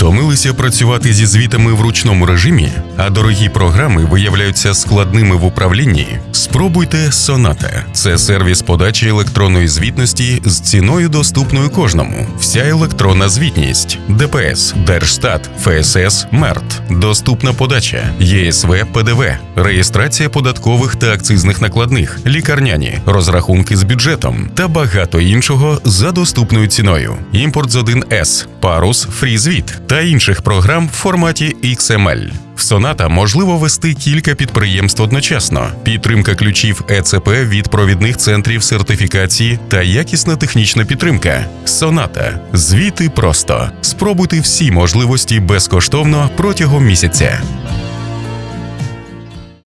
Втомилися працювати зі звітами в ручному режимі, а дорогі програми виявляються складними в управлінні. Спробуйте Sonata. Це сервіс подачі електронної звітності з ціною доступною кожному. Вся електронна звітність, ДПС, Держстат, ФСС, МЕРТ, доступна подача, ЄСВ, ПДВ, реєстрація податкових та акцизних накладних, лікарняні, розрахунки з бюджетом. Та багато іншого за доступною ціною. Імпорт з 1С, Парус, FreeZvit та інших програм в форматі XML. В Соната можливо вести кілька підприємств одночасно, підтримка ключів ЕЦП від провідних центрів сертифікації та якісна технічна підтримка. Соната. звіти просто. Спробуйте всі можливості безкоштовно протягом місяця.